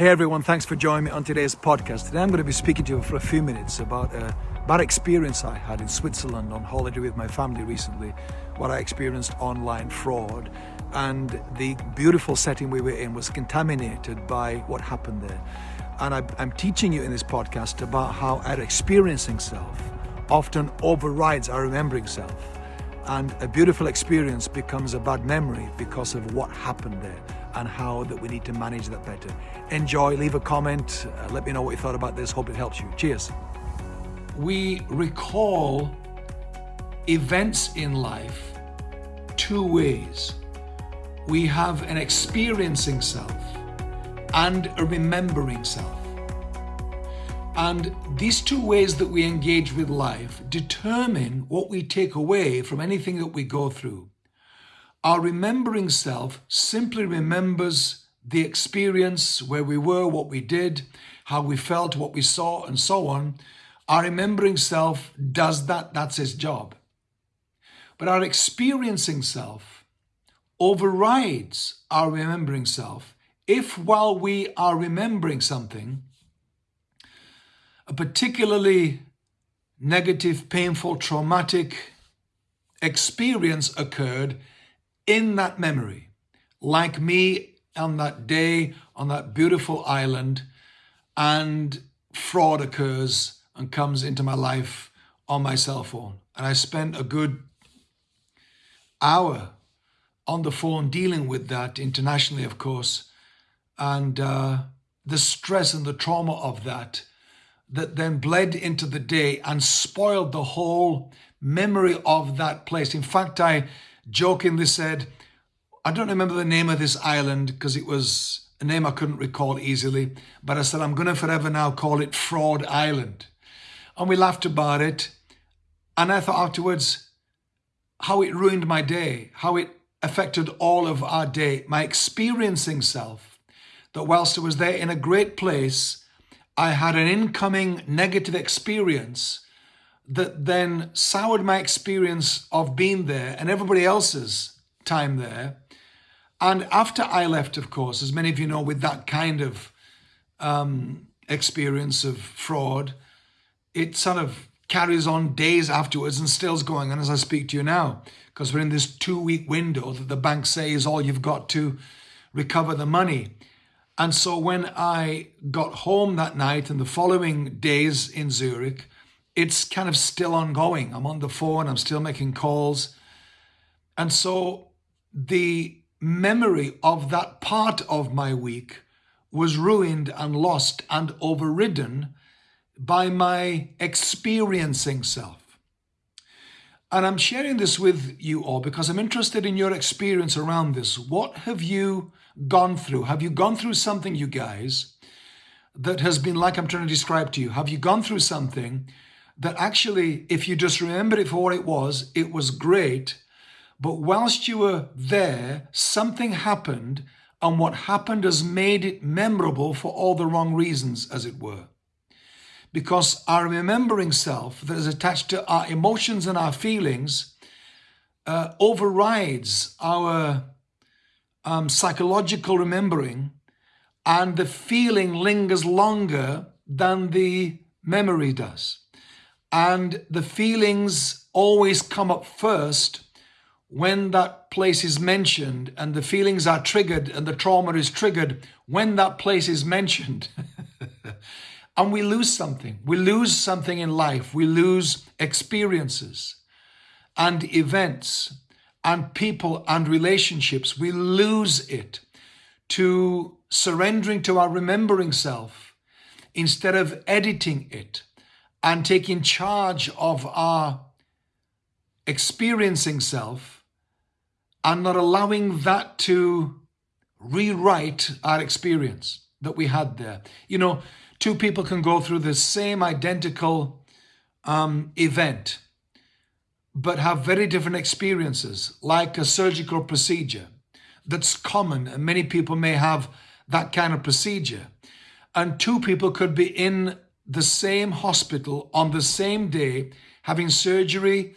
Hey everyone, thanks for joining me on today's podcast. Today I'm going to be speaking to you for a few minutes about a bad experience I had in Switzerland on holiday with my family recently, what I experienced online fraud, and the beautiful setting we were in was contaminated by what happened there. And I, am teaching you in this podcast about how our experiencing self often overrides our remembering self. And a beautiful experience becomes a bad memory because of what happened there and how that we need to manage that better. Enjoy, leave a comment, uh, let me know what you thought about this. Hope it helps you. Cheers. We recall events in life two ways. We have an experiencing self and a remembering self. And these two ways that we engage with life determine what we take away from anything that we go through. Our remembering self simply remembers the experience, where we were, what we did, how we felt, what we saw, and so on. Our remembering self does that, that's its job. But our experiencing self overrides our remembering self if, while we are remembering something, a particularly negative, painful, traumatic experience occurred in that memory, like me on that day on that beautiful island, and fraud occurs and comes into my life on my cell phone. And I spent a good hour on the phone dealing with that internationally, of course, and uh, the stress and the trauma of that that then bled into the day and spoiled the whole memory of that place. In fact, I jokingly said, I don't remember the name of this island because it was a name I couldn't recall easily, but I said, I'm going to forever now call it Fraud Island. And we laughed about it. And I thought afterwards how it ruined my day, how it affected all of our day, my experiencing self, that whilst I was there in a great place, I had an incoming negative experience that then soured my experience of being there and everybody else's time there. And after I left, of course, as many of you know, with that kind of um, experience of fraud, it sort of carries on days afterwards and still's going on as I speak to you now, because we're in this two week window that the bank say is all you've got to recover the money. And so when I got home that night and the following days in Zurich, it's kind of still ongoing. I'm on the phone, I'm still making calls. And so the memory of that part of my week was ruined and lost and overridden by my experiencing self. And I'm sharing this with you all because I'm interested in your experience around this. What have you gone through? Have you gone through something, you guys, that has been like I'm trying to describe to you? Have you gone through something that actually, if you just remember it for what it was, it was great. But whilst you were there, something happened, and what happened has made it memorable for all the wrong reasons, as it were. Because our remembering self that is attached to our emotions and our feelings uh, overrides our um, psychological remembering, and the feeling lingers longer than the memory does. And the feelings always come up first when that place is mentioned and the feelings are triggered and the trauma is triggered when that place is mentioned. and we lose something. We lose something in life. We lose experiences and events and people and relationships. We lose it to surrendering to our remembering self instead of editing it and taking charge of our experiencing self and not allowing that to rewrite our experience that we had there. You know, two people can go through the same identical um, event, but have very different experiences, like a surgical procedure that's common, and many people may have that kind of procedure. And two people could be in the same hospital on the same day, having surgery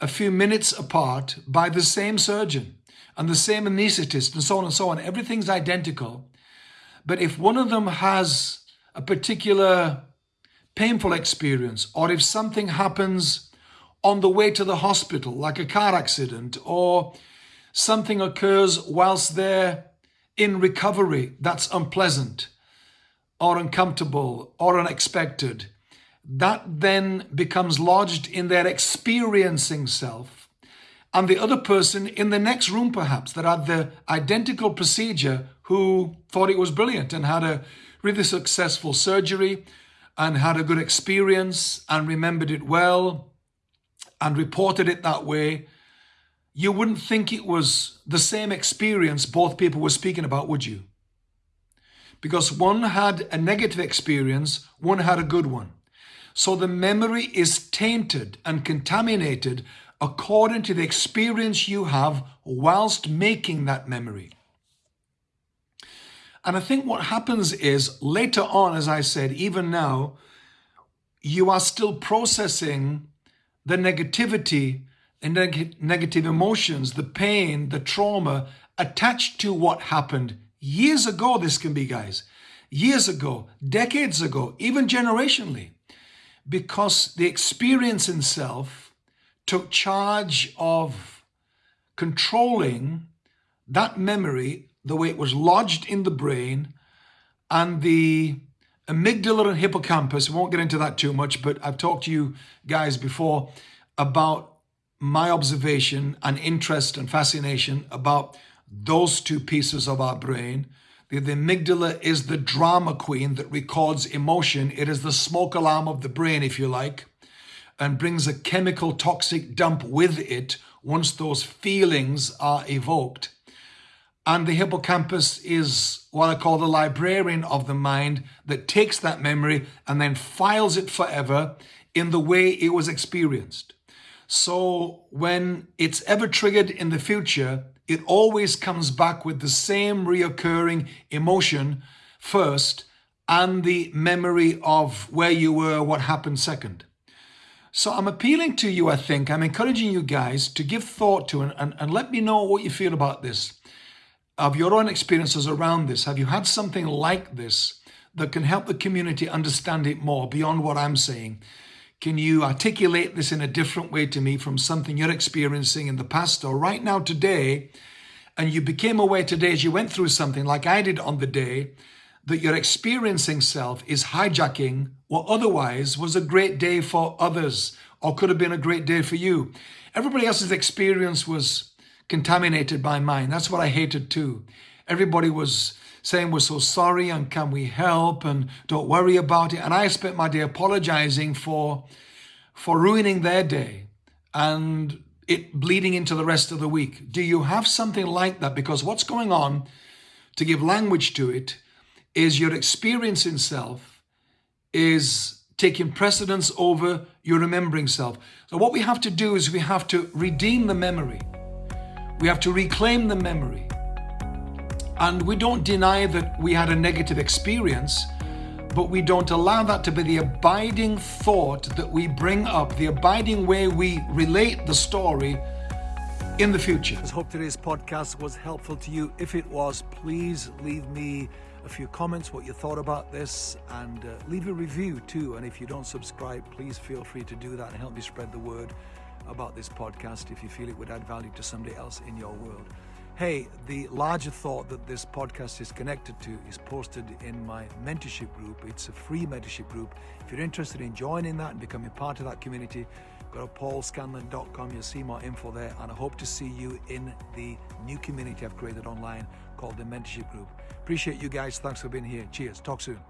a few minutes apart by the same surgeon and the same anesthetist and so on and so on. Everything's identical. But if one of them has a particular painful experience, or if something happens on the way to the hospital, like a car accident, or something occurs whilst they're in recovery that's unpleasant, or uncomfortable, or unexpected, that then becomes lodged in their experiencing self. And the other person in the next room, perhaps, that had the identical procedure, who thought it was brilliant and had a really successful surgery and had a good experience and remembered it well and reported it that way, you wouldn't think it was the same experience both people were speaking about, would you? Because one had a negative experience, one had a good one. So the memory is tainted and contaminated according to the experience you have whilst making that memory. And I think what happens is later on, as I said, even now, you are still processing the negativity and neg negative emotions, the pain, the trauma attached to what happened years ago. This can be, guys, years ago, decades ago, even generationally, because the experiencing self took charge of controlling that memory the way it was lodged in the brain and the amygdala and hippocampus. We won't get into that too much, but I've talked to you guys before about my observation and interest and fascination about those two pieces of our brain. The, the amygdala is the drama queen that records emotion. It is the smoke alarm of the brain, if you like, and brings a chemical toxic dump with it once those feelings are evoked. And the hippocampus is what I call the librarian of the mind that takes that memory and then files it forever in the way it was experienced. So when it's ever triggered in the future, it always comes back with the same reoccurring emotion first and the memory of where you were, what happened second. So I'm appealing to you, I think, I'm encouraging you guys to give thought to and, and, and let me know what you feel about this of your own experiences around this. Have you had something like this that can help the community understand it more beyond what I'm saying? Can you articulate this in a different way to me from something you're experiencing in the past or right now today? And you became aware today as you went through something like I did on the day that your experiencing self is hijacking what otherwise was a great day for others or could have been a great day for you. Everybody else's experience was contaminated by mine. That's what I hated too. Everybody was saying we're so sorry and can we help and don't worry about it. And I spent my day apologizing for, for ruining their day and it bleeding into the rest of the week. Do you have something like that? Because what's going on, to give language to it, is your experiencing self is taking precedence over your remembering self. So what we have to do is we have to redeem the memory. We have to reclaim the memory. And we don't deny that we had a negative experience, but we don't allow that to be the abiding thought that we bring up, the abiding way we relate the story in the future. I hope today's podcast was helpful to you. If it was, please leave me a few comments, what you thought about this, and uh, leave a review too. And if you don't subscribe, please feel free to do that and help me spread the word about this podcast if you feel it would add value to somebody else in your world. Hey, the larger thought that this podcast is connected to is posted in my mentorship group. It's a free mentorship group. If you're interested in joining that and becoming part of that community, go to paulscanlon.com. You'll see more info there. And I hope to see you in the new community I've created online called the mentorship group. Appreciate you guys. Thanks for being here. Cheers. Talk soon.